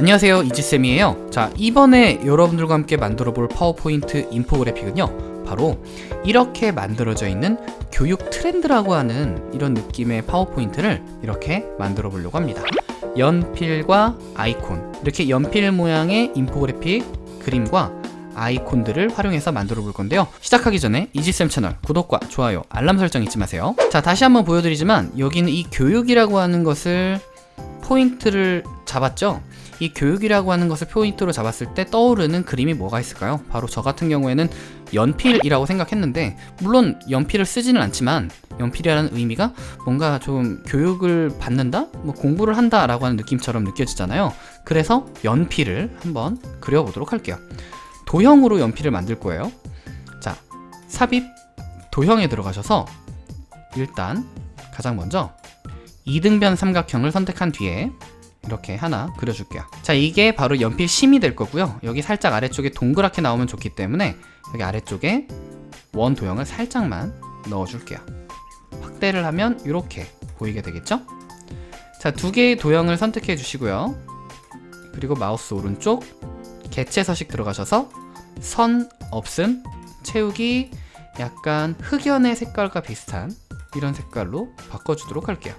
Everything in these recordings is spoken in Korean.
안녕하세요. 이지쌤이에요. 자 이번에 여러분들과 함께 만들어 볼 파워포인트 인포그래픽은요 바로 이렇게 만들어져 있는 교육 트렌드라고 하는 이런 느낌의 파워포인트를 이렇게 만들어 보려고 합니다. 연필과 아이콘. 이렇게 연필 모양의 인포그래픽 그림과 아이콘들을 활용해서 만들어 볼 건데요. 시작하기 전에 이지쌤 채널 구독과 좋아요 알람 설정 잊지 마세요. 자 다시 한번 보여드리지만 여기는 이 교육이라고 하는 것을 포인트를 잡았죠 이 교육이라고 하는 것을 포인트로 잡았을 때 떠오르는 그림이 뭐가 있을까요? 바로 저 같은 경우에는 연필이라고 생각했는데 물론 연필을 쓰지는 않지만 연필이라는 의미가 뭔가 좀 교육을 받는다? 뭐 공부를 한다 라고 하는 느낌처럼 느껴지잖아요 그래서 연필을 한번 그려보도록 할게요 도형으로 연필을 만들 거예요 자 삽입 도형에 들어가셔서 일단 가장 먼저 이등변 삼각형을 선택한 뒤에 이렇게 하나 그려줄게요. 자 이게 바로 연필 심이 될 거고요. 여기 살짝 아래쪽에 동그랗게 나오면 좋기 때문에 여기 아래쪽에 원 도형을 살짝만 넣어줄게요. 확대를 하면 이렇게 보이게 되겠죠? 자 두 개의 도형을 선택해 주시고요. 그리고 마우스 오른쪽 개체 서식 들어가셔서 선 없음 채우기 약간 흑연의 색깔과 비슷한 이런 색깔로 바꿔주도록 할게요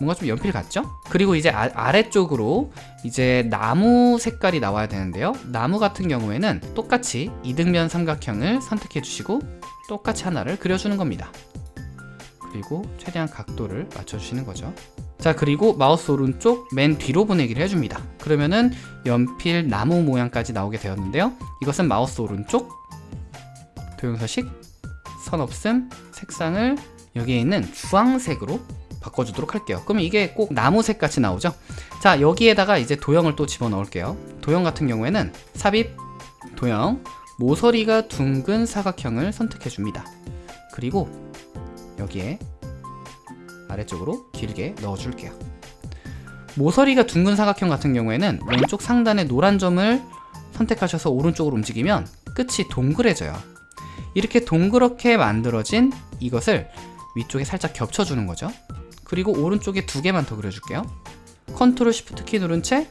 뭔가 좀 연필 같죠? 그리고 이제 아, 래쪽으로 이제 나무 색깔이 나와야 되는데요. 나무 같은 경우에는 똑같이 이등변 삼각형을 선택해 주시고 똑같이 하나를 그려주는 겁니다. 그리고 최대한 각도를 맞춰주시는 거죠. 자 그리고 마우스 오른쪽 맨 뒤로 보내기를 해줍니다. 그러면은 연필 나무 모양까지 나오게 되었는데요. 이것은 마우스 오른쪽 도형서식 선 없음 색상을 여기에 있는 주황색으로 바꿔주도록 할게요. 그러면 이게 꼭 나무색 같이 나오죠? 자 여기에다가 이제 도형을 또 집어넣을게요. 도형 같은 경우에는 삽입 도형 모서리가 둥근 사각형을 선택해 줍니다. 그리고 여기에 아래쪽으로 길게 넣어줄게요. 모서리가 둥근 사각형 같은 경우에는 왼쪽 상단의 노란 점을 선택하셔서 오른쪽으로 움직이면 끝이 동그래져요. 이렇게 동그랗게 만들어진 이것을 위쪽에 살짝 겹쳐주는 거죠 그리고 오른쪽에 두 개만 더 그려줄게요. control shift 키 누른 채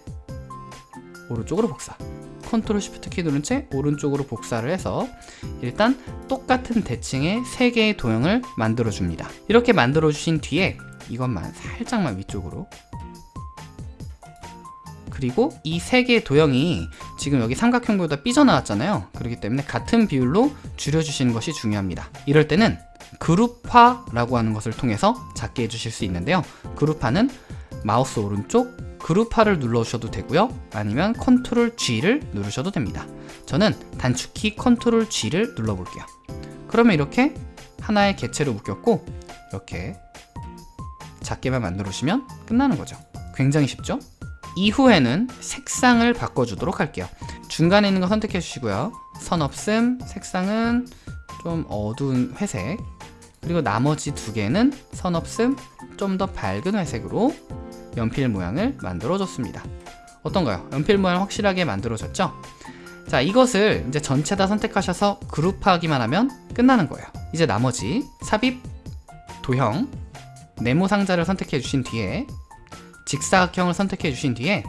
오른쪽으로 복사. control shift 키 누른 채 오른쪽으로 복사를 해서 일단 똑같은 대칭의 세 개의 도형을 만들어 줍니다. 이렇게 만들어 주신 뒤에 이것만 살짝만 위쪽으로. 그리고 이 세 개의 도형이 지금 여기 삼각형보다 삐져나왔잖아요. 그렇기 때문에 같은 비율로 줄여주시는 것이 중요합니다. 이럴 때는 그룹화라고 하는 것을 통해서 작게 해주실 수 있는데요. 그룹화는 마우스 오른쪽 그룹화를 눌러주셔도 되고요. 아니면 control G를 누르셔도 됩니다. 저는 단축키 control G를 눌러볼게요. 그러면 이렇게 하나의 개체로 묶였고 이렇게 작게만 만들어 주시면 끝나는 거죠. 굉장히 쉽죠? 이후에는 색상을 바꿔주도록 할게요. 중간에 있는 거 선택해 주시고요. 선 없음 색상은 좀 어두운 회색 그리고 나머지 두 개는 선 없음 좀더 밝은 회색으로 연필 모양을 만들어 줬습니다 어떤가요? 연필 모양 확실하게 만들어졌죠? 자 이것을 이제 전체 다 선택하셔서 그룹하기만 하면 끝나는 거예요 이제 나머지 삽입, 도형, 네모 상자를 선택해 주신 뒤에 직사각형을 선택해 주신 뒤에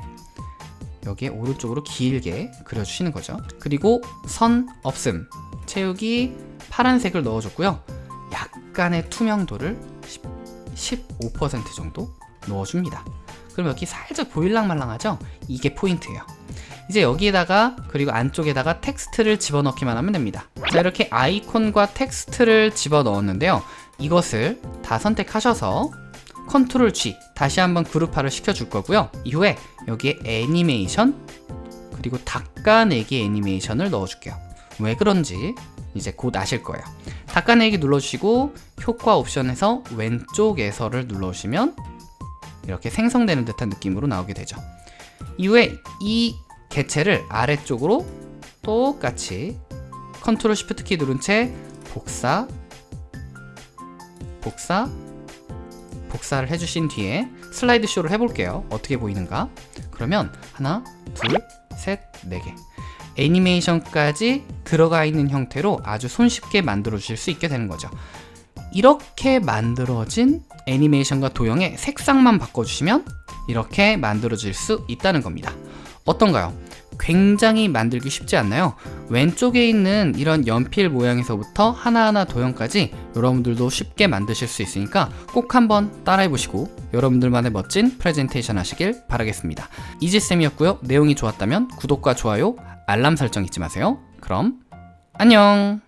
여기에 오른쪽으로 길게 그려주시는 거죠 그리고 선 없음 채우기 파란색을 넣어줬고요 약간의 투명도를 15% 정도 넣어줍니다. 그럼 여기 살짝 보일랑말랑하죠? 이게 포인트예요. 이제 여기에다가 그리고 안쪽에다가 텍스트를 집어넣기만 하면 됩니다. 자 이렇게 아이콘과 텍스트를 집어넣었는데요. 이것을 다 선택하셔서 컨트롤 G 다시 한번 그룹화를 시켜줄 거고요. 이후에 여기에 애니메이션 그리고 닦아내기 애니메이션을 넣어줄게요. 왜 그런지 이제 곧 아실 거예요 닦아내기 눌러주시고 효과 옵션에서 왼쪽에서를 눌러주시면 이렇게 생성되는 듯한 느낌으로 나오게 되죠. 이후에 이 개체를 아래쪽으로 똑같이 컨트롤 쉬프트 키 누른 채 복사 복사 복사를 해주신 뒤에 슬라이드 쇼를 해볼게요. 어떻게 보이는가? 그러면 하나 둘셋네개 애니메이션까지 들어가 있는 형태로 아주 손쉽게 만들어 주실 수 있게 되는 거죠 이렇게 만들어진 애니메이션과 도형의 색상만 바꿔주시면 이렇게 만들어질 수 있다는 겁니다 어떤가요? 굉장히 만들기 쉽지 않나요? 왼쪽에 있는 이런 연필 모양에서부터 하나하나 도형까지 여러분들도 쉽게 만드실 수 있으니까 꼭 한번 따라해 보시고 여러분들만의 멋진 프레젠테이션 하시길 바라겠습니다. 이지쌤이었고요. 내용이 좋았다면 구독과 좋아요, 알람 설정 잊지 마세요. 그럼 안녕!